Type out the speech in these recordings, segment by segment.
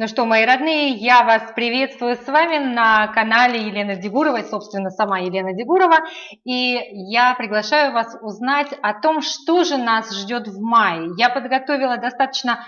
Ну что, мои родные, я вас приветствую с вами на канале Елены Дегуровой, собственно, сама Елена Дегурова. И я приглашаю вас узнать о том, что же нас ждет в мае. Я подготовила достаточно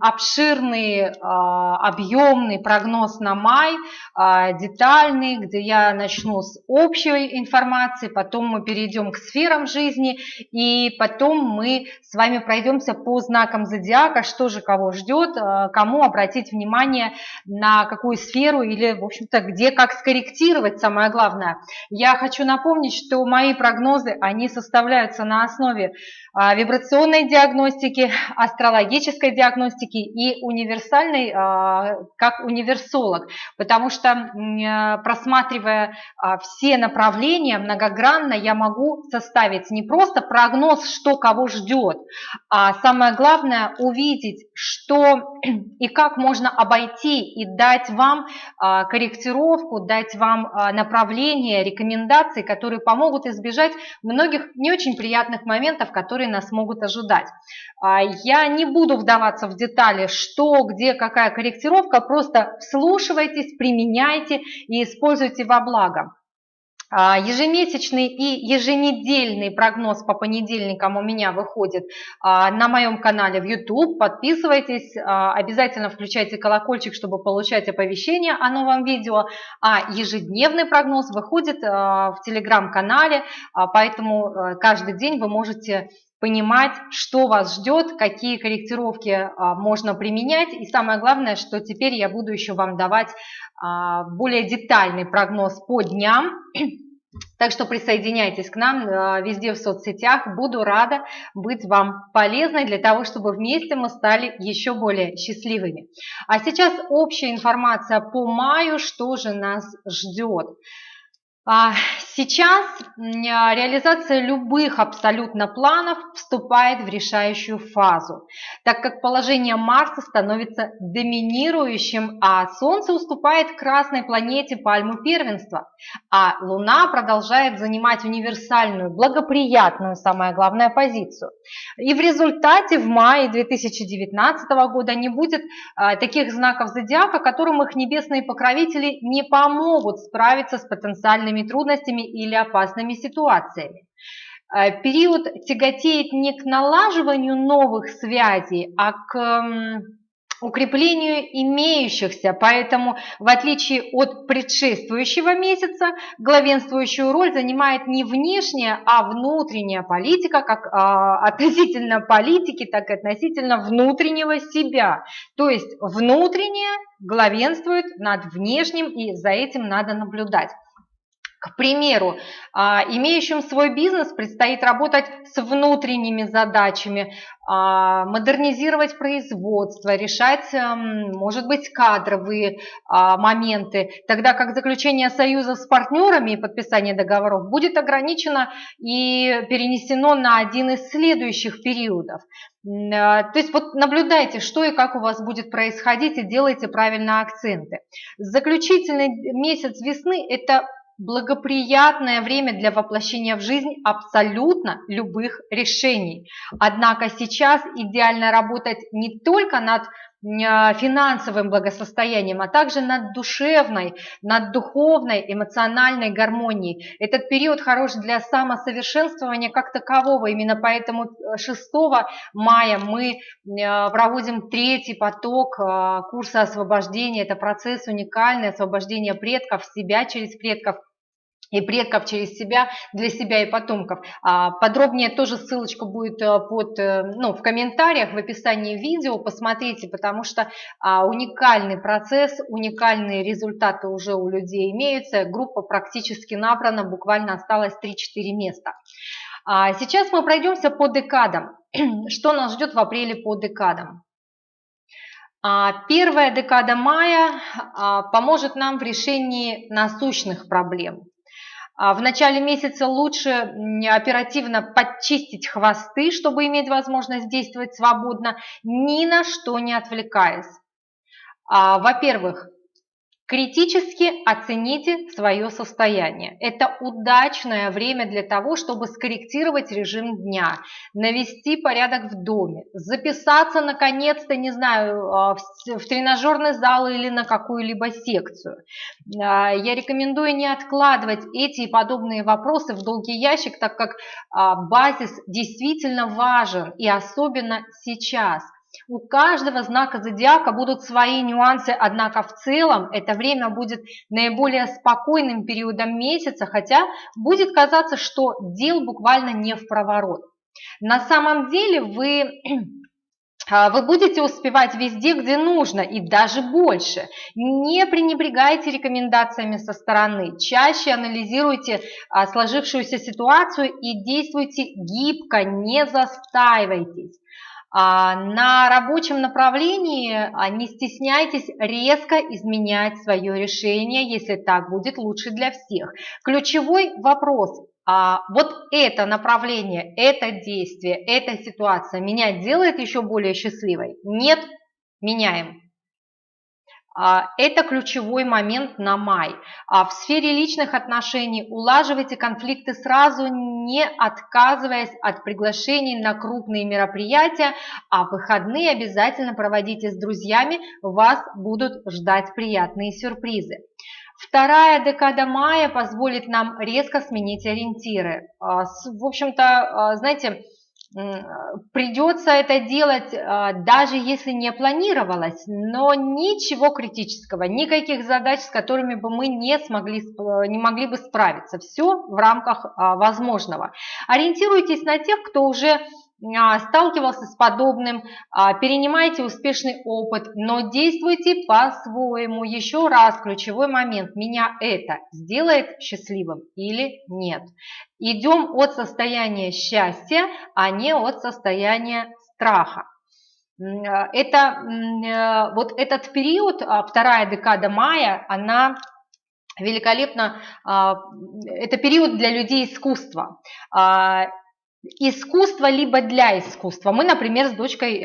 обширный, а, объемный прогноз на май, а, детальный, где я начну с общей информации, потом мы перейдем к сферам жизни, и потом мы с вами пройдемся по знакам зодиака, что же кого ждет, а, кому обратить внимание на какую сферу или, в общем-то, где как скорректировать, самое главное. Я хочу напомнить, что мои прогнозы, они составляются на основе вибрационной диагностики, астрологической диагностики, диагностики и универсальный а, как универсолог, потому что э, просматривая а, все направления многогранно, я могу составить не просто прогноз, что кого ждет, а самое главное увидеть, что и как можно обойти и дать вам а, корректировку, дать вам направление, рекомендации, которые помогут избежать многих не очень приятных моментов, которые нас могут ожидать. Я не буду вдаваться вдаваться в детали, что, где, какая корректировка, просто вслушивайтесь, применяйте и используйте во благо. А, ежемесячный и еженедельный прогноз по понедельникам у меня выходит а, на моем канале в YouTube. Подписывайтесь, а, обязательно включайте колокольчик, чтобы получать оповещения о новом видео. А ежедневный прогноз выходит в телеграм-канале, поэтому каждый день вы можете понимать, что вас ждет, какие корректировки а, можно применять. И самое главное, что теперь я буду еще вам давать а, более детальный прогноз по дням. Так что присоединяйтесь к нам а, везде в соцсетях. Буду рада быть вам полезной для того, чтобы вместе мы стали еще более счастливыми. А сейчас общая информация по маю, что же нас ждет. А, сейчас реализация любых абсолютно планов вступает в решающую фазу, так как положение Марса становится доминирующим, а Солнце уступает красной планете пальму первенства, а Луна продолжает занимать универсальную, благоприятную, самое главное, позицию. И в результате в мае 2019 года не будет а, таких знаков зодиака, которым их небесные покровители не помогут справиться с потенциальными социальными трудностями или опасными ситуациями. Э, период тяготеет не к налаживанию новых связей, а к укреплению имеющихся, поэтому в отличие от предшествующего месяца, главенствующую роль занимает не внешняя, а внутренняя политика, как а, относительно политики, так и относительно внутреннего себя. То есть внутреннее главенствует над внешним, и за этим надо наблюдать. К примеру, а, имеющим свой бизнес предстоит работать с внутренними задачами, а, модернизировать производство, решать, может быть, кадровые а, моменты, тогда как заключение союза с партнерами и подписание договоров будет ограничено и перенесено на один из следующих периодов. То есть вот наблюдайте, что и как у вас будет происходить и делайте правильно акценты. Заключительный месяц весны – это благоприятное время для воплощения в жизнь абсолютно любых решений. Однако сейчас идеально работать не только над финансовым благосостоянием, а также над душевной, над духовной, эмоциональной гармонией. Этот период хорош для самосовершенствования как такового. Именно поэтому 6 мая мы а, проводим третий поток курса освобождения. Это процесс уникальный, освобождение предков, себя через предков и предков через себя, для себя и потомков. А подробнее тоже ссылочка будет э, под, э, ну, в комментариях, в описании видео, посмотрите, потому что а, уникальный процесс, уникальные результаты уже у людей имеются, группа практически набрана, буквально осталось 3-4 места. А сейчас мы пройдемся по декадам. Что нас ждет в апреле по декадам? Первая декада мая поможет нам в решении насущных проблем. А в начале месяца лучше оперативно подчистить хвосты, чтобы иметь возможность действовать свободно, ни на что не отвлекаясь. А, во-первых, Критически оцените свое состояние. Это удачное время для того, чтобы скорректировать режим дня, навести порядок в доме, записаться наконец-то, не знаю, а, в тренажерный зал или на какую-либо секцию. А, я рекомендую не откладывать эти и подобные вопросы в долгий ящик, так как а, базис действительно важен и особенно сейчас. У каждого знака зодиака будут свои нюансы, однако в целом это время будет наиболее спокойным периодом месяца, хотя будет казаться, что дел буквально не в проворот. На самом деле вы а, вы будете успевать везде, где нужно, и даже больше. Не пренебрегайте рекомендациями со стороны, чаще анализируйте а, сложившуюся ситуацию и действуйте гибко, не застаивайтесь. А, на рабочем направлении а, не стесняйтесь резко изменять свое решение, если так будет лучше для всех. Ключевой вопрос а вот это направление, это действие, эта ситуация меня делает еще более счастливой? Нет, меняем. А, это ключевой момент на май. А в сфере личных отношений улаживайте конфликты сразу, не отказываясь от приглашений на крупные мероприятия, а выходные обязательно проводите с друзьями, вас будут ждать приятные сюрпризы. Вторая декада мая позволит нам резко сменить ориентиры. А, в общем-то, знаете, придется это делать, а, даже если не планировалось, но ничего критического, никаких задач, с которыми бы мы не, смогли, не могли бы справиться. Все в рамках а, возможного. Ориентируйтесь на тех, кто уже сталкивался с подобным, а, перенимайте успешный опыт, но действуйте по-своему. Еще раз ключевой момент. Меня это сделает счастливым или нет? Идем от состояния счастья, а не от состояния страха. А, это, вот этот период, вторая декада мая, она великолепно, это период для людей искусства искусство либо для искусства. Мы, например, с дочкой э,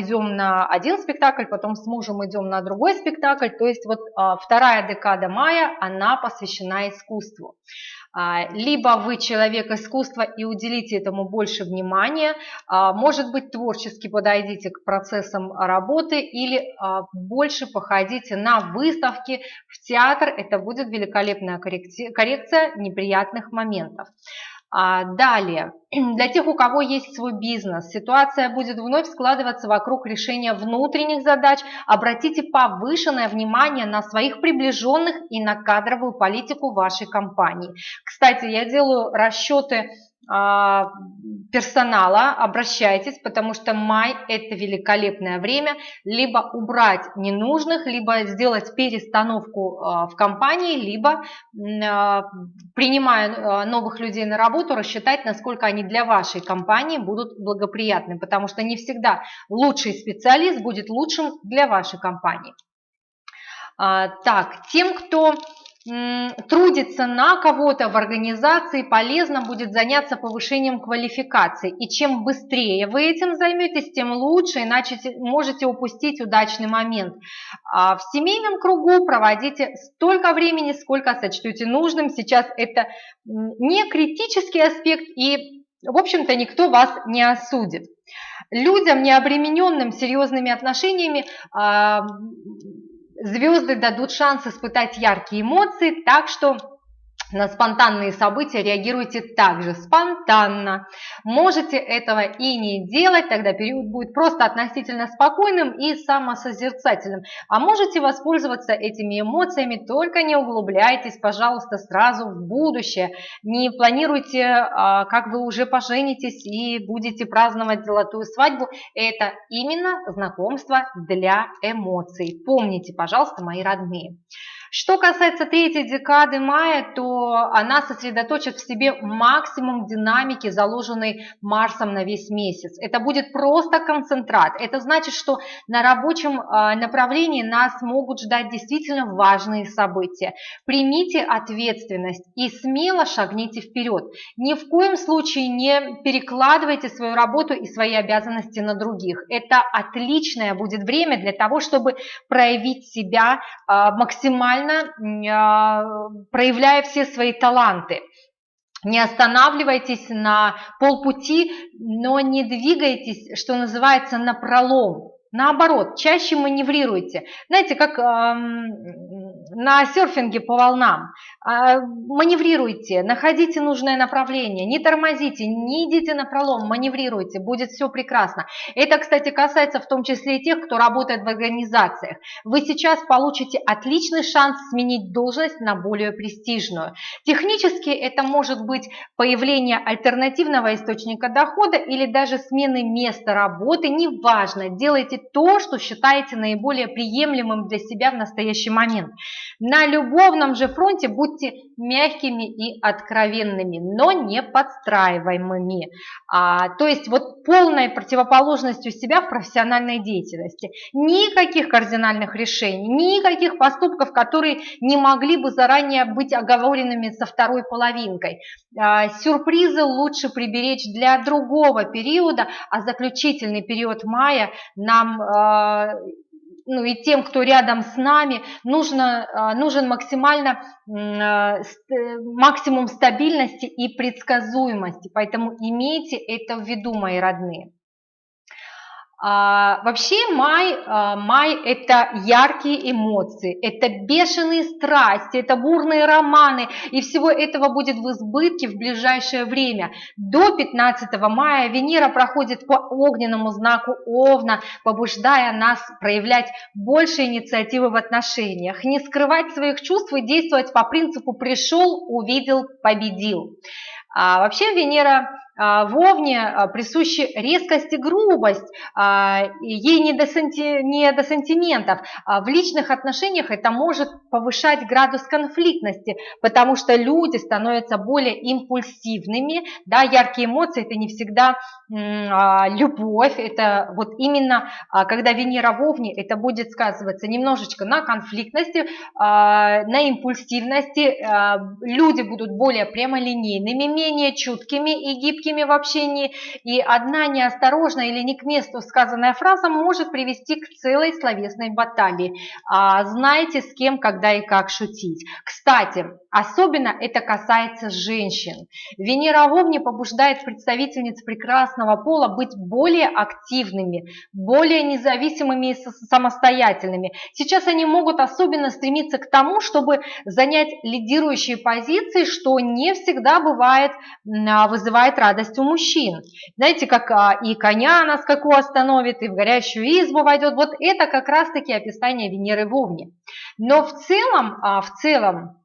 идем на один спектакль, потом с мужем идем на другой спектакль. То есть вот э, вторая декада мая, она посвящена искусству. Э, либо вы человек искусства и уделите этому больше внимания, может быть, творчески подойдите к процессам работы или больше походите на выставки в театр. Это будет великолепная коррекция неприятных моментов. А, далее, для тех, у кого есть свой бизнес, ситуация будет вновь складываться вокруг решения внутренних задач. Обратите повышенное внимание на своих приближенных и на кадровую политику вашей компании. Кстати, я делаю расчеты персонала, обращайтесь, потому что май – это великолепное время, либо убрать ненужных, либо сделать перестановку а, в компании, либо, а, принимая новых людей на работу, рассчитать, насколько они для вашей компании будут благоприятны, потому что не всегда лучший специалист будет лучшим для вашей компании. Так, тем, кто трудится на кого-то в организации, полезно будет заняться повышением квалификации. И чем быстрее вы этим займетесь, тем лучше, иначе можете упустить удачный момент. А в семейном кругу проводите столько времени, сколько сочтете нужным. Сейчас это не критический аспект и, в общем-то, никто вас не осудит. Людям, не обремененным серьезными отношениями, а, Звезды дадут шанс испытать яркие эмоции, так что на спонтанные события реагируйте также спонтанно. Можете этого и не делать, тогда период будет просто относительно спокойным и самосозерцательным. А можете воспользоваться этими эмоциями, только не углубляйтесь, пожалуйста, сразу в будущее. Не планируйте, а, как вы уже поженитесь и будете праздновать золотую свадьбу. Это именно знакомство для эмоций. Помните, пожалуйста, мои родные. Что касается третьей декады мая, то она сосредоточит в себе максимум динамики, заложенной Марсом на весь месяц. Это будет просто концентрат. Это значит, что на рабочем а, направлении нас могут ждать действительно важные события. Примите ответственность и смело шагните вперед. Ни в коем случае не перекладывайте свою работу и свои обязанности на других. Это отличное будет время для того, чтобы проявить себя а, максимально максимально проявляя все свои таланты. Не останавливайтесь на полпути, но не двигайтесь, что называется, на пролом. Наоборот, чаще маневрируйте. Знаете, как эм, на серфинге по волнам. Э, маневрируйте, находите нужное направление, не тормозите, не идите на пролом, маневрируйте, будет все прекрасно. Это, кстати, касается в том числе и тех, кто работает в организациях. Вы сейчас получите отличный шанс сменить должность на более престижную. Технически это может быть появление альтернативного источника дохода или даже смены места работы, неважно, делайте то, что считаете наиболее приемлемым для себя в настоящий момент. На любовном же фронте будьте мягкими и откровенными, но не подстраиваемыми. А, то есть вот полной противоположностью себя в профессиональной деятельности. Никаких кардинальных решений, никаких поступков, которые не могли бы заранее быть оговоренными со второй половинкой. А, сюрпризы лучше приберечь для другого периода, а заключительный период мая нам а, ну и тем, кто рядом с нами, нужно, а, нужен максимально, а, максимум стабильности и предсказуемости. Поэтому имейте это в виду, мои родные. А, вообще май, а, май – это яркие эмоции, это бешеные страсти, это бурные романы, и всего этого будет в избытке в ближайшее время. До 15 мая Венера проходит по огненному знаку Овна, побуждая нас проявлять больше инициативы в отношениях, не скрывать своих чувств и действовать по принципу «пришел, увидел, победил». А вообще Венера Вовне а, присущи резкость и грубость, а, ей не до, санти, не до сантиментов. В личных отношениях это может повышать градус конфликтности, потому что люди становятся более импульсивными, да, яркие эмоции это не всегда любовь, это вот именно когда Венера в Овне, это будет сказываться немножечко на конфликтности, на импульсивности, люди будут более прямолинейными, менее чуткими и гибкими, гибкими в общении, и одна неосторожная или не к месту сказанная фраза может привести к целой словесной баталии. А, знаете, с кем, когда и как шутить. Кстати, особенно это касается женщин. Венера в Овне побуждает представительниц прекрасного пола быть более активными, более независимыми и самостоятельными. Сейчас они могут особенно стремиться к тому, чтобы занять лидирующие позиции, что не всегда бывает, а, вызывает радость радость у мужчин. Знаете, как а, и коня на скаку остановит, и в горящую избу войдет. Вот это как раз-таки описание Венеры в Овне. Но в целом, а, в целом,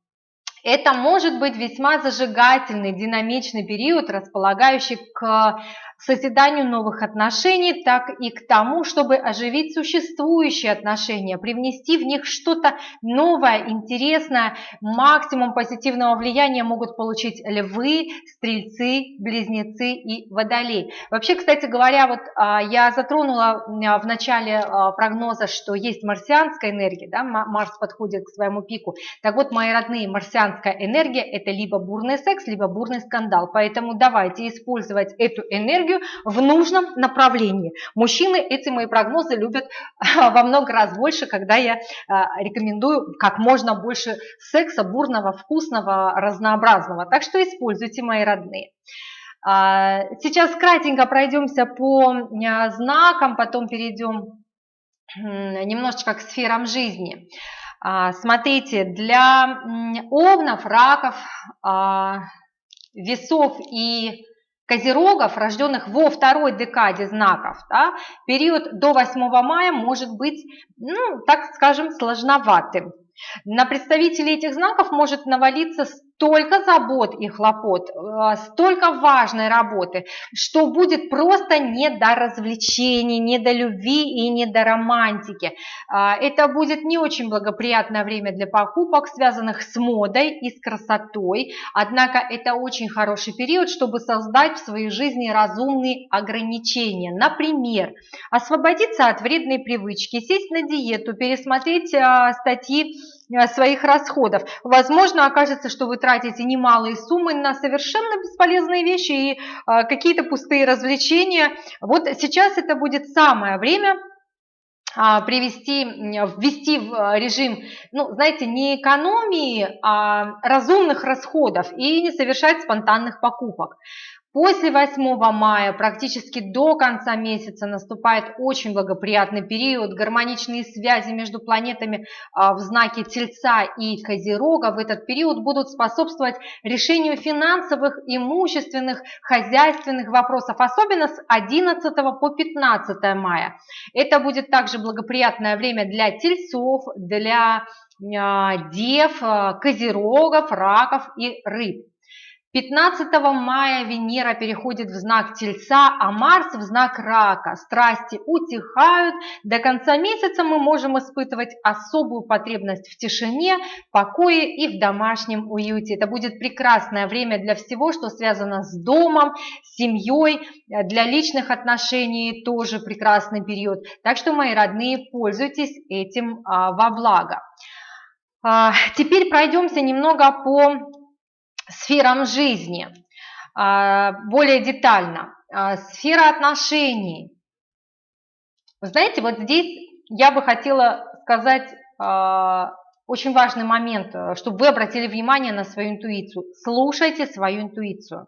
это может быть весьма зажигательный, динамичный период, располагающий к созиданию новых отношений, так и к тому, чтобы оживить существующие отношения, привнести в них что-то новое, интересное. Максимум позитивного влияния могут получить львы, стрельцы, близнецы и водолей. Вообще, кстати говоря, вот а, я затронула а, в начале а, прогноза, что есть марсианская энергия, да, Марс подходит к своему пику. Так вот, мои родные, марсианская энергия – это либо бурный секс, либо бурный скандал. Поэтому давайте использовать эту энергию энергию в нужном направлении. Мужчины эти мои прогнозы любят во много раз больше, когда я а, рекомендую как можно больше секса, бурного, вкусного, разнообразного. Так что используйте, мои родные. А, сейчас кратенько пройдемся по а, знакам, потом перейдем немножечко к сферам жизни. Смотрите, для овнов, раков, весов и Козерогов, рожденных во второй декаде знаков, да, период до 8 мая может быть, ну, так скажем, сложноватым. На представителей этих знаков может навалиться столько забот и хлопот, э, столько важной работы, что будет просто не до развлечений, не до любви и не до романтики. А, это будет не очень благоприятное время для покупок, связанных с модой и с красотой, однако это очень хороший период, чтобы создать в своей жизни разумные ограничения. Например, освободиться от вредной привычки, сесть на диету, пересмотреть а, статьи своих расходов. Возможно, окажется, что вы тратите немалые суммы на совершенно бесполезные вещи и э, какие-то пустые развлечения. Вот сейчас это будет самое время а, привести, ввести в режим, ну, знаете, не экономии, а разумных расходов и не совершать спонтанных покупок. После 8 мая, практически до конца месяца, наступает очень благоприятный период. Гармоничные связи между планетами а, в знаке Тельца и Козерога в этот период будут способствовать решению финансовых, имущественных, хозяйственных вопросов, особенно с 11 по 15 мая. Это будет также благоприятное время для тельцов, для а, дев, а, козерогов, раков и рыб. 15 мая Венера переходит в знак Тельца, а Марс в знак Рака. Страсти утихают. До конца месяца мы можем испытывать особую потребность в тишине, покое и в домашнем уюте. Это будет прекрасное время для всего, что связано с домом, семьей, для личных отношений тоже прекрасный период. Так что, мои родные, пользуйтесь этим а, во благо. А, теперь пройдемся немного по сферам жизни а, более детально. А, сфера отношений. знаете, вот здесь я бы хотела сказать а, очень важный момент, чтобы вы обратили внимание на свою интуицию. Слушайте свою интуицию.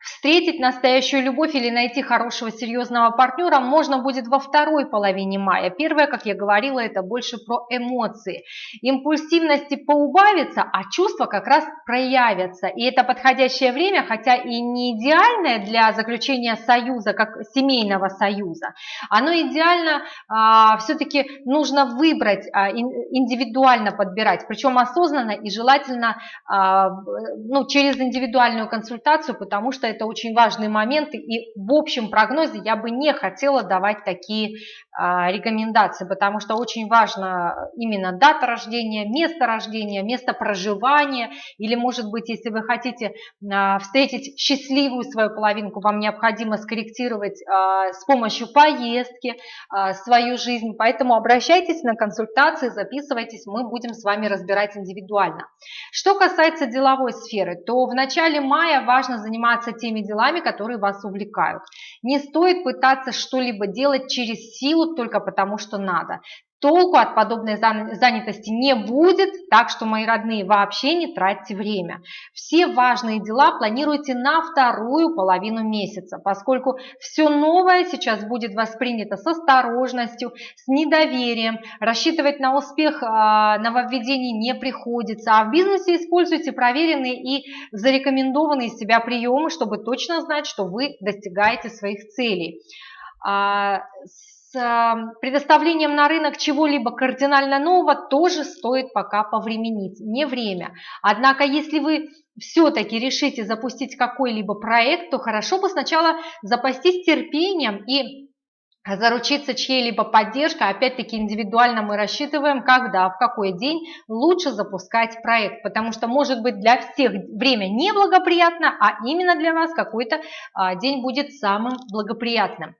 Встретить настоящую любовь или найти хорошего серьезного партнера можно будет во второй половине мая. Первое, как я говорила, это больше про эмоции. Импульсивности поубавится, а чувства как раз проявятся. И это подходящее время, хотя и не идеальное для заключения союза, как семейного союза, оно идеально а, все-таки нужно выбрать, а, индивидуально подбирать, причем осознанно и желательно а, ну, через индивидуальную консультацию, потому что это очень важные моменты, и в общем прогнозе я бы не хотела давать такие а, рекомендации, потому что очень важно именно дата рождения, место рождения, место проживания, или может быть, если вы хотите а, встретить счастливую свою половинку, вам необходимо скорректировать а, с помощью поездки свою жизнь, поэтому обращайтесь на консультации, записывайтесь, мы будем с вами разбирать индивидуально. Что касается деловой сферы, то в начале мая важно заниматься теми делами, которые вас увлекают. Не стоит пытаться что-либо делать через силу только потому, что надо. Толку от подобной занятости не будет, так что, мои родные, вообще не тратьте время. Все важные дела планируйте на вторую половину месяца, поскольку все новое сейчас будет воспринято с осторожностью, с недоверием. Рассчитывать на успех а, нововведений не приходится, а в бизнесе используйте проверенные и зарекомендованные себя приемы, чтобы точно знать, что вы достигаете своих целей. Предоставлением на рынок чего-либо кардинально нового тоже стоит пока повременить, не время. Однако, если вы все-таки решите запустить какой-либо проект, то хорошо бы сначала запастись терпением и заручиться чьей-либо поддержкой, опять-таки индивидуально мы рассчитываем, когда, в какой день лучше запускать проект, потому что может быть для всех время неблагоприятно, а именно для вас какой-то а, день будет самым благоприятным.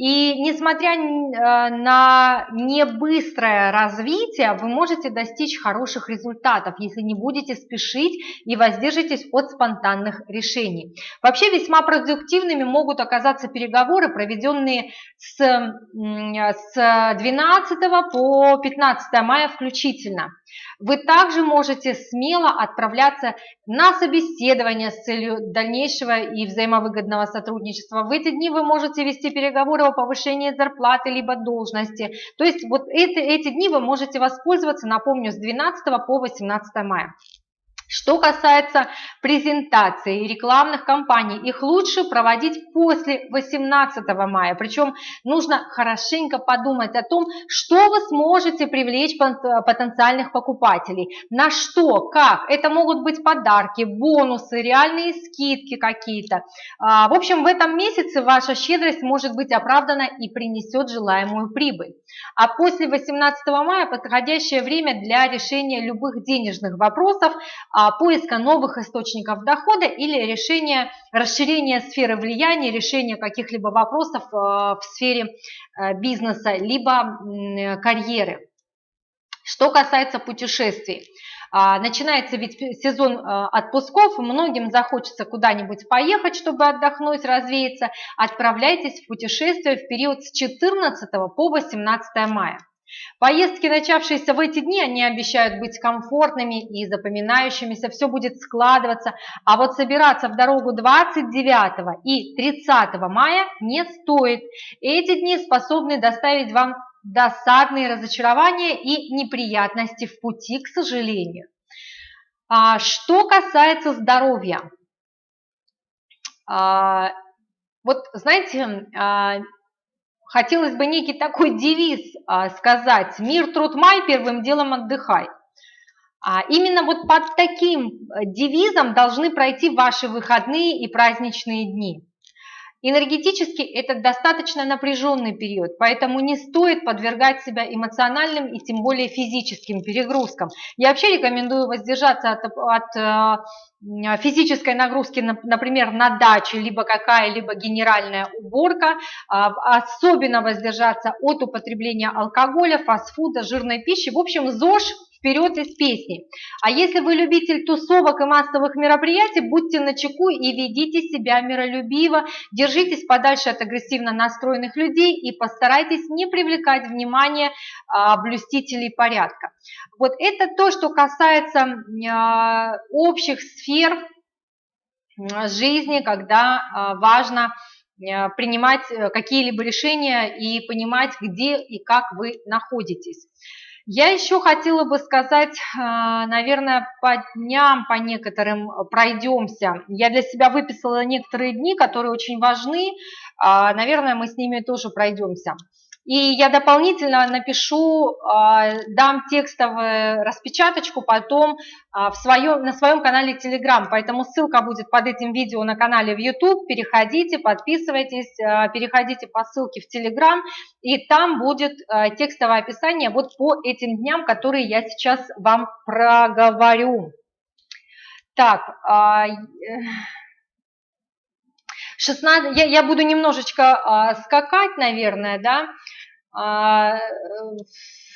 И несмотря э, на небыстрое развитие, вы можете достичь хороших результатов, если не будете спешить и воздержитесь от спонтанных решений. Вообще весьма продуктивными могут оказаться переговоры, проведенные с, с 12 по 15 мая включительно. Вы также можете смело отправляться на собеседование с целью дальнейшего и взаимовыгодного сотрудничества. В эти дни вы можете вести переговоры о повышении зарплаты либо должности. То есть вот эти, эти дни вы можете воспользоваться, напомню, с 12 по 18 мая. Что касается презентаций и рекламных кампаний, их лучше проводить после 18 мая. Причем нужно хорошенько подумать о том, что вы сможете привлечь потенциальных покупателей, на что, как. Это могут быть подарки, бонусы, реальные скидки какие-то. А, в общем, в этом месяце ваша щедрость может быть оправдана и принесет желаемую прибыль. А после 18 мая подходящее время для решения любых денежных вопросов а, поиска новых источников дохода или решения, расширения сферы влияния, решения каких-либо вопросов а, в сфере а, бизнеса, либо карьеры. Что касается путешествий, А, начинается ведь сезон а, отпусков, многим захочется куда-нибудь поехать, чтобы отдохнуть, развеяться. Отправляйтесь в путешествие в период с 14 по 18 мая. Поездки, начавшиеся в эти дни, они обещают быть комфортными и запоминающимися, все будет складываться, а вот собираться в дорогу 29 и 30 мая не стоит. Эти дни способны доставить вам досадные разочарования и неприятности в пути, к сожалению. А, что касается здоровья, а, вот знаете, а, хотелось бы некий такой девиз а, сказать «Мир, труд, май, первым делом отдыхай». А именно вот под таким э, девизом должны пройти ваши выходные и праздничные дни. Энергетически это достаточно напряженный период, поэтому не стоит подвергать себя эмоциональным и тем более физическим перегрузкам. Я вообще рекомендую воздержаться от, от э, физической нагрузки, например, на даче, либо какая-либо генеральная уборка, а, особенно воздержаться от употребления алкоголя, фастфуда, жирной пищи. В общем, ЗОЖ вперед из песни. А если вы любитель тусовок и массовых мероприятий, будьте начеку и ведите себя миролюбиво, держитесь подальше от агрессивно настроенных людей и постарайтесь не привлекать внимание а, блюстителей порядка. Вот это то, что касается а, общих сфер жизни, когда а, важно а, принимать э, какие-либо решения и понимать, где и как вы находитесь. Я еще хотела бы сказать, а, наверное, по дням, по некоторым пройдемся. Я для себя выписала некоторые дни, которые очень важны. А, наверное, мы с ними тоже пройдемся. И я дополнительно напишу, а, дам текстовую распечаточку потом а, в своем, на своем канале Telegram, поэтому ссылка будет под этим видео на канале в YouTube, переходите, подписывайтесь, а, переходите по ссылке в Telegram, и там будет текстовое описание вот по этим дням, которые я сейчас вам проговорю. Так, 16, я, я буду немножечко а, скакать, наверное, да. А,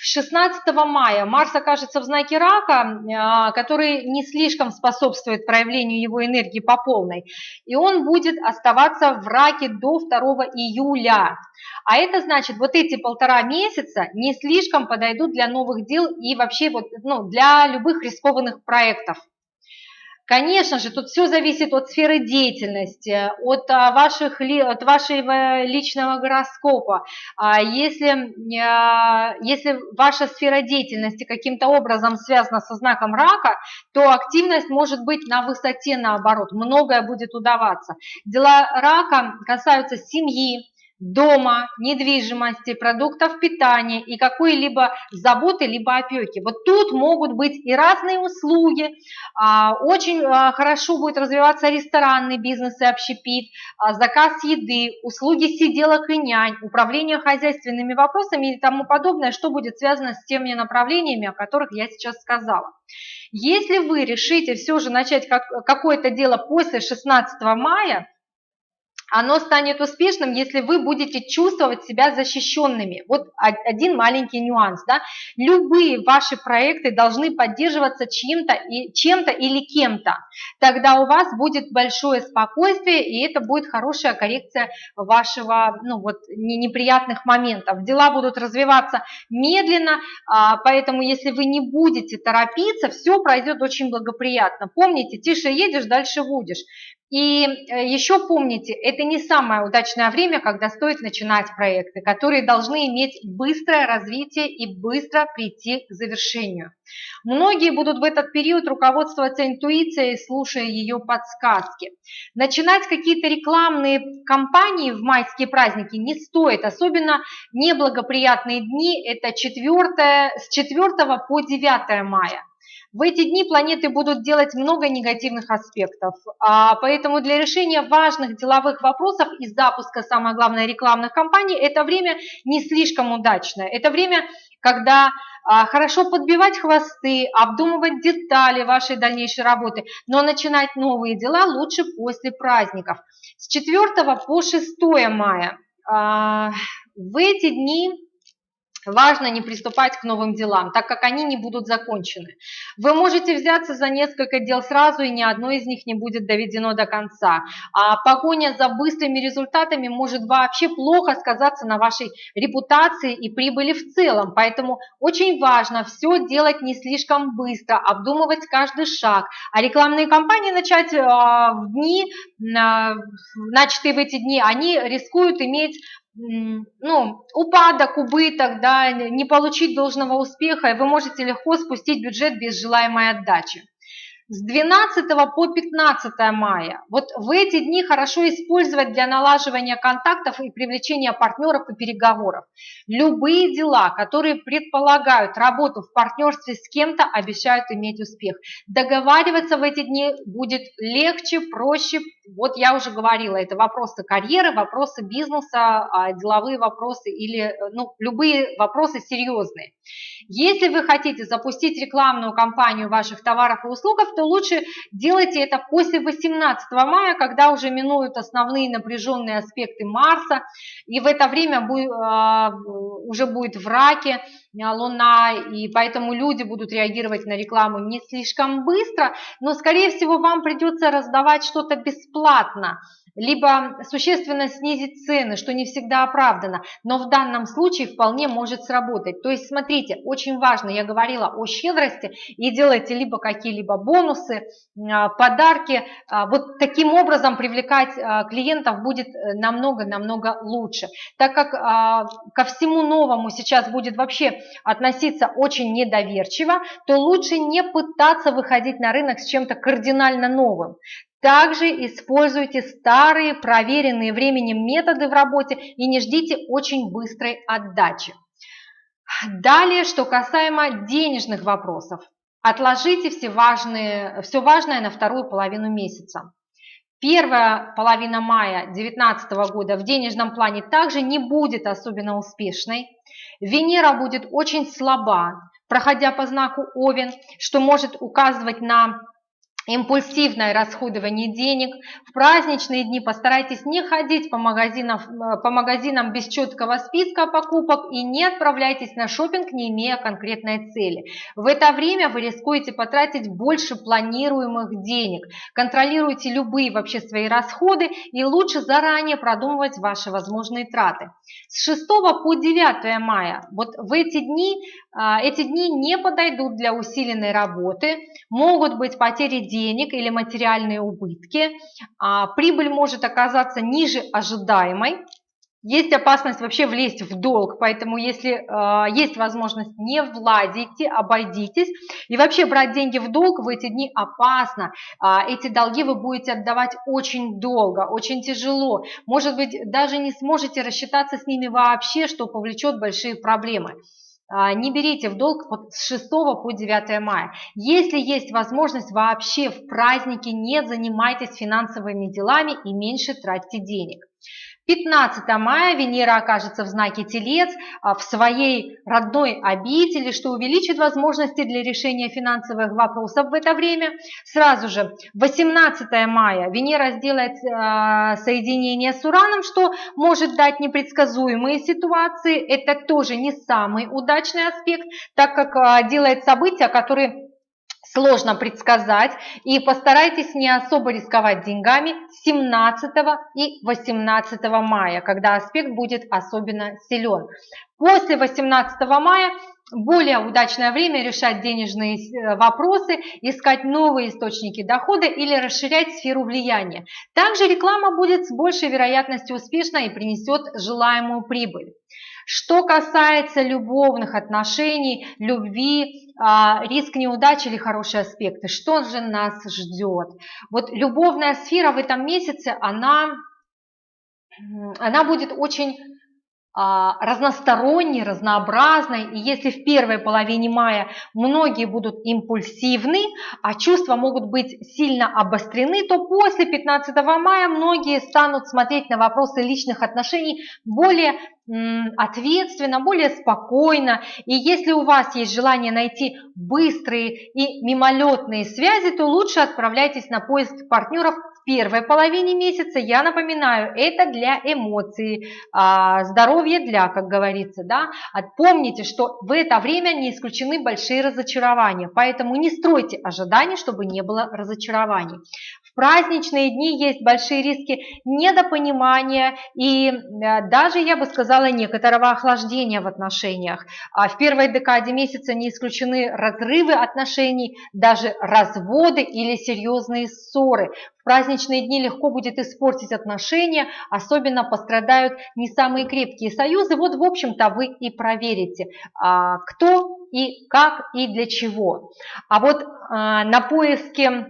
16 мая Марс окажется в знаке рака, а, который не слишком способствует проявлению его энергии по полной. И он будет оставаться в раке до 2 июля. А это значит, вот эти полтора месяца не слишком подойдут для новых дел и вообще вот, ну, для любых рискованных проектов. Конечно же, тут все зависит от сферы деятельности, от, а, ваших, от вашего личного гороскопа. А если, а, если ваша сфера деятельности каким-то образом связана со знаком рака, то активность может быть на высоте наоборот, многое будет удаваться. Дела рака касаются семьи, дома, недвижимости, продуктов питания и какой-либо заботы, либо опеки. Вот тут могут быть и разные услуги, а, очень а, хорошо будет развиваться ресторанный бизнес и общепит, а, заказ еды, услуги сиделок и нянь, управление хозяйственными вопросами и тому подобное, что будет связано с теми направлениями, о которых я сейчас сказала. Если вы решите все же начать какое-то дело после 16 мая, оно станет успешным, если вы будете чувствовать себя защищенными. Вот один маленький нюанс. Да? Любые ваши проекты должны поддерживаться чем-то чем или кем-то. Тогда у вас будет большое спокойствие, и это будет хорошая коррекция вашего ну, вот, неприятных моментов. Дела будут развиваться медленно, а, поэтому если вы не будете торопиться, все пройдет очень благоприятно. Помните, тише едешь, дальше будешь. И э, еще помните, это не самое удачное время, когда стоит начинать проекты, которые должны иметь быстрое развитие и быстро прийти к завершению. Многие будут в этот период руководствоваться интуицией, слушая ее подсказки. Начинать какие-то рекламные кампании в майские праздники не стоит, особенно неблагоприятные дни, это 4, с 4 по 9 мая. В эти дни планеты будут делать много негативных аспектов, а поэтому для решения важных деловых вопросов и запуска, самое главное, рекламных кампаний, это время не слишком удачное. Это время, когда а, хорошо подбивать хвосты, обдумывать детали вашей дальнейшей работы, но начинать новые дела лучше после праздников. С 4 по 6 мая а, в эти дни важно не приступать к новым делам, так как они не будут закончены. Вы можете взяться за несколько дел сразу, и ни одно из них не будет доведено до конца. А погоня за быстрыми результатами может вообще плохо сказаться на вашей репутации и прибыли в целом. Поэтому очень важно все делать не слишком быстро, обдумывать каждый шаг. А рекламные кампании начать э, в дни, начатые в эти дни, они рискуют иметь ну, упадок, убыток, да, не получить должного успеха, и вы можете легко спустить бюджет без желаемой отдачи с 12 по 15 мая. Вот в эти дни хорошо использовать для налаживания контактов и привлечения партнеров и переговоров. Любые дела, которые предполагают работу в партнерстве с кем-то, обещают иметь успех. Договариваться в эти дни будет легче, проще. Вот я уже говорила, это вопросы карьеры, вопросы бизнеса, а, деловые вопросы или ну, любые вопросы серьезные. Если вы хотите запустить рекламную кампанию ваших товаров и услуг, то лучше делайте это после 18 мая, когда уже минуют основные напряженные аспекты Марса, и в это время а, уже будет в раке Луна, и поэтому люди будут реагировать на рекламу не слишком быстро, но, скорее всего, вам придется раздавать что-то бесплатно, либо существенно снизить цены, что не всегда оправдано, но в данном случае вполне может сработать. То есть, смотрите, очень важно, я говорила о щедрости, и делайте либо какие-либо бонусы, а, подарки. А, вот таким образом привлекать а, клиентов будет намного-намного лучше. Так как ко всему новому сейчас будет вообще относиться очень недоверчиво, то лучше не пытаться выходить на рынок с чем-то кардинально новым. Также используйте старые, проверенные временем методы в работе и не ждите очень быстрой отдачи. Далее, что касаемо денежных вопросов. Отложите все, важные, все важное на вторую половину месяца. Первая половина мая 2019 года в денежном плане также не будет особенно успешной. Венера будет очень слаба, проходя по знаку Овен, что может указывать на импульсивное расходование денег. В праздничные дни постарайтесь не ходить по магазинам, э, по магазинам без четкого списка покупок и не отправляйтесь на шопинг, не имея конкретной цели. В это время вы рискуете потратить больше планируемых денег. Контролируйте любые вообще свои расходы и лучше заранее продумывать ваши возможные траты. С 6 по 9 мая, вот в эти дни, эти дни не подойдут для усиленной работы, могут быть потери денег или материальные убытки, а, прибыль может оказаться ниже ожидаемой, есть опасность вообще влезть в долг, поэтому если э, есть возможность, не владите, обойдитесь. И вообще брать деньги в долг в эти дни опасно. Э, эти долги вы будете отдавать очень долго, очень тяжело. Может быть, даже не сможете рассчитаться с ними вообще, что повлечет большие проблемы. А, не берите в долг с 6 по 9 мая. Если есть возможность, вообще в праздники не занимайтесь финансовыми делами и меньше тратьте денег. 15 мая Венера окажется в знаке Телец а, в своей родной обители, что увеличит возможности для решения финансовых вопросов в это время. Сразу же 18 мая Венера сделает э, соединение с Ураном, что может дать непредсказуемые ситуации. Это тоже не самый удачный аспект, так как э, делает события, которые сложно предсказать, и постарайтесь не особо рисковать деньгами 17 и 18 мая, когда аспект будет особенно силен. После 18 мая более удачное время решать денежные э, вопросы, искать новые источники дохода или расширять сферу влияния. Также реклама будет с большей вероятностью успешна и принесет желаемую прибыль. Что касается любовных отношений, любви, а, риск неудачи или хорошие аспекты, что же нас ждет? Вот любовная сфера в этом месяце, она, она будет очень разносторонней, разнообразной, и если в первой половине мая многие будут импульсивны, а чувства могут быть сильно обострены, то после 15 мая многие станут смотреть на вопросы личных отношений более ответственно, более спокойно. И если у вас есть желание найти быстрые и мимолетные связи, то лучше отправляйтесь на поиск партнеров первой половине месяца, я напоминаю, это для эмоций, а, здоровье для, как говорится, да. Помните, что в это время не исключены большие разочарования, поэтому не стройте ожиданий, чтобы не было разочарований. Праздничные дни есть большие риски недопонимания и э, даже, я бы сказала, некоторого охлаждения в отношениях. А в первой декаде месяца не исключены разрывы отношений, даже разводы или серьезные ссоры. В праздничные дни легко будет испортить отношения, особенно пострадают не самые крепкие союзы. Вот, в общем-то, вы и проверите, а, кто и как и для чего. А вот а, на поиске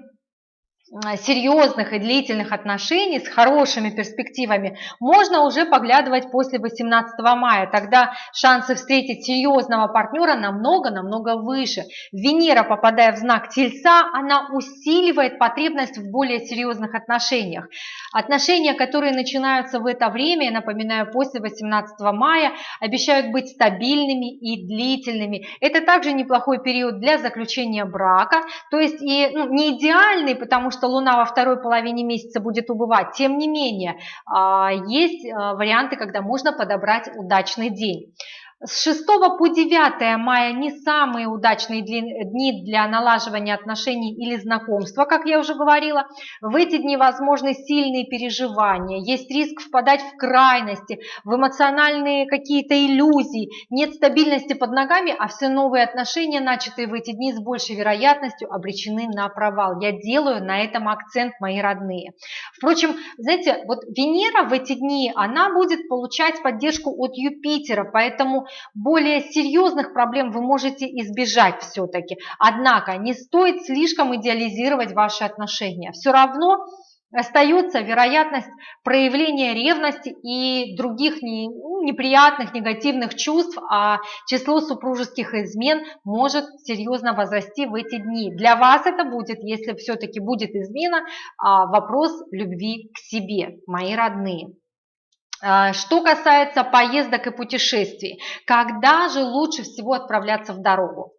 серьезных и длительных отношений с хорошими перспективами можно уже поглядывать после 18 мая. Тогда шансы встретить серьезного партнера намного-намного выше. Венера, попадая в знак Тельца, она усиливает потребность в более серьезных отношениях. Отношения, которые начинаются в это время, я напоминаю, после 18 мая, обещают быть стабильными и длительными. Это также неплохой период для заключения брака, то есть и ну, не идеальный, потому что Луна во второй половине месяца будет убывать. Тем не менее, а, есть а, варианты, когда можно подобрать удачный день. С 6 по 9 мая не самые удачные дни для налаживания отношений или знакомства, как я уже говорила. В эти дни возможны сильные переживания, есть риск впадать в крайности, в эмоциональные какие-то иллюзии, нет стабильности под ногами, а все новые отношения, начатые в эти дни, с большей вероятностью обречены на провал. Я делаю на этом акцент, мои родные. Впрочем, знаете, вот Венера в эти дни, она будет получать поддержку от Юпитера, поэтому более серьезных проблем вы можете избежать все-таки. Однако не стоит слишком идеализировать ваши отношения. Все равно остается вероятность проявления ревности и других не, ну, неприятных, негативных чувств, а число супружеских измен может серьезно возрасти в эти дни. Для вас это будет, если все-таки будет измена, а, вопрос любви к себе, мои родные. А, что касается поездок и путешествий, когда же лучше всего отправляться в дорогу?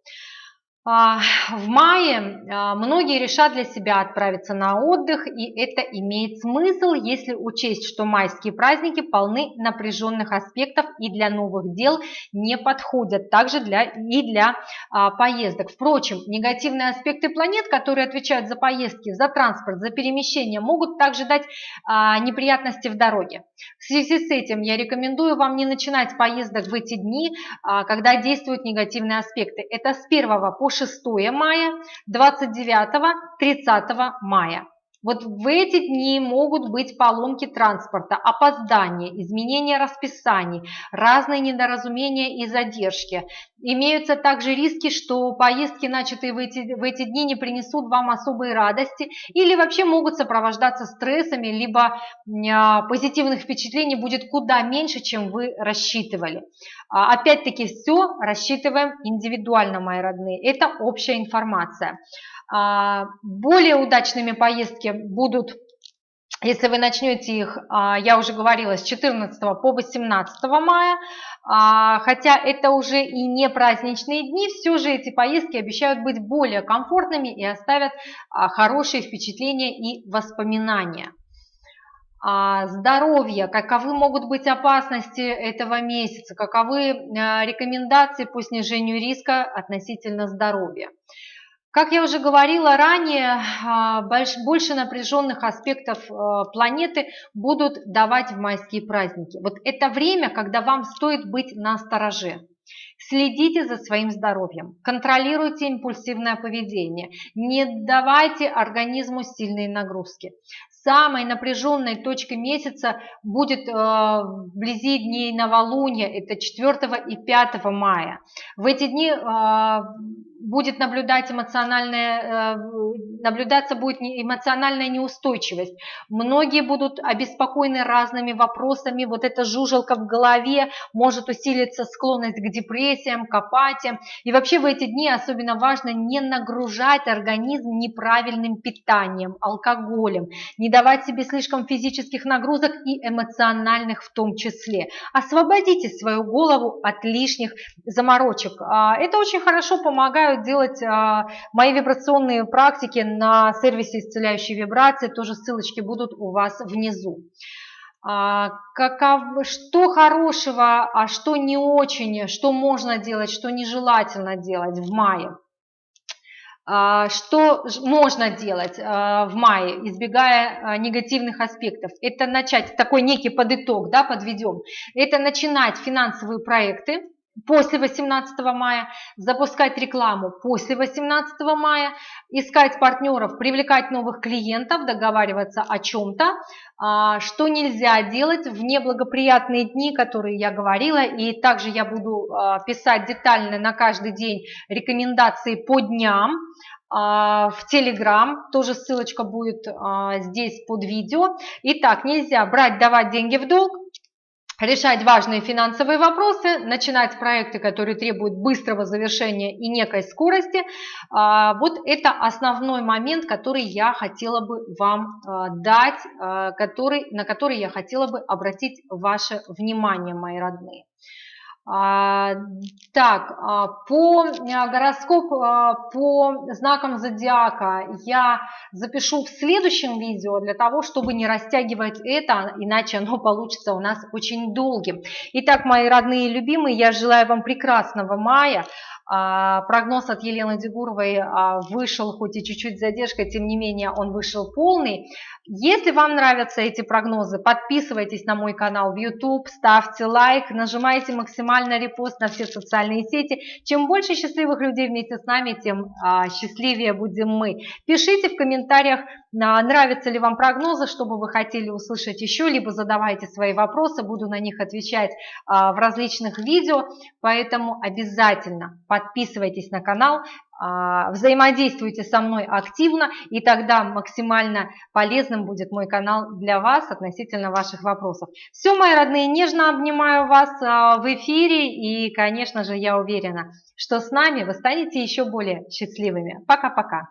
А, в мае а, многие решат для себя отправиться на отдых, и это имеет смысл, если учесть, что майские праздники полны напряженных аспектов и для новых дел не подходят, также для, и для а, поездок. Впрочем, негативные аспекты планет, которые отвечают за поездки, за транспорт, за перемещение, могут также дать а, неприятности в дороге. В связи с этим я рекомендую вам не начинать поездок в эти дни, а, когда действуют негативные аспекты. Это с 1 по 6 мая, 29-30 мая. Вот в эти дни могут быть поломки транспорта, опоздания, изменения расписаний, разные недоразумения и задержки. Имеются также риски, что поездки, начатые в эти, в эти дни, не принесут вам особой радости или вообще могут сопровождаться стрессами, либо а, позитивных впечатлений будет куда меньше, чем вы рассчитывали. А, опять-таки все рассчитываем индивидуально, мои родные. Это общая информация. А, более удачными поездки будут если вы начнете их, я уже говорила, с 14 по 18 мая, хотя это уже и не праздничные дни, все же эти поездки обещают быть более комфортными и оставят хорошие впечатления и воспоминания. Здоровье, каковы могут быть опасности этого месяца, каковы рекомендации по снижению риска относительно здоровья. Как я уже говорила ранее, а, больше напряженных аспектов а, планеты будут давать в майские праздники. Вот это время, когда вам стоит быть на стороже. Следите за своим здоровьем, контролируйте импульсивное поведение, не давайте организму сильные нагрузки. Самой напряженной точкой месяца будет э, вблизи дней новолуния, это 4 и 5 мая. В эти дни э, будет наблюдать эмоциональная, э, наблюдаться будет эмоциональная неустойчивость. Многие будут обеспокоены разными вопросами. Вот эта жужелка в голове может усилиться склонность к депрессиям, к апатиям. И вообще в эти дни особенно важно не нагружать организм неправильным питанием, алкоголем, не давать себе слишком физических нагрузок и эмоциональных в том числе. Освободите свою голову от лишних заморочек. А, это очень хорошо помогает приглашаю делать а, мои вибрационные практики на сервисе исцеляющей вибрации, тоже ссылочки будут у вас внизу. А, каков, что хорошего, а что не очень, что можно делать, что нежелательно делать в мае. А, что можно делать а, в мае, избегая а, негативных аспектов? Это начать, такой некий подытог, да, подведем. Это начинать финансовые проекты, после 18 мая, запускать рекламу после 18 мая, искать партнеров, привлекать новых клиентов, договариваться о чем-то, а, что нельзя делать в неблагоприятные дни, которые я говорила, и также я буду а, писать детально на каждый день рекомендации по дням, а, в Телеграм, тоже ссылочка будет здесь под видео. Итак, нельзя брать, давать деньги в долг, решать важные финансовые вопросы, начинать проекты, которые требуют быстрого завершения и некой скорости. А, вот это основной момент, который я хотела бы вам а, дать, а, который, на который я хотела бы обратить ваше внимание, мои родные. А, так, а, по а, гороскопу, по знакам зодиака я запишу в следующем видео для того, чтобы не растягивать это, иначе оно получится у нас очень долгим. Итак, мои родные и любимые, я желаю вам прекрасного мая. Прогноз от Елены Дегуровой вышел, хоть и чуть-чуть задержкой, тем не менее он вышел полный. Если вам нравятся эти прогнозы, подписывайтесь на мой канал в YouTube, ставьте лайк, нажимайте максимально репост на все социальные сети. Чем больше счастливых людей вместе с нами, тем а, счастливее будем мы. Пишите в комментариях, а, нравятся ли вам прогнозы, что бы вы хотели услышать еще, либо задавайте свои вопросы, буду на них отвечать а, в различных видео. Поэтому обязательно подписывайтесь на канал, взаимодействуйте со мной активно, и тогда максимально полезным будет мой канал для вас относительно ваших вопросов. Все, мои родные, нежно обнимаю вас а, в эфире, и, конечно же, я уверена, что с нами вы станете еще более счастливыми. Пока-пока.